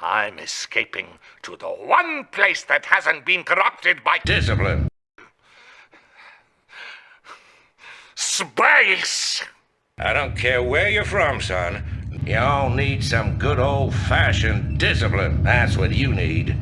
I'm escaping to the one place that hasn't been corrupted by Discipline. space. I don't care where you're from, son. You all need some good old-fashioned discipline. That's what you need.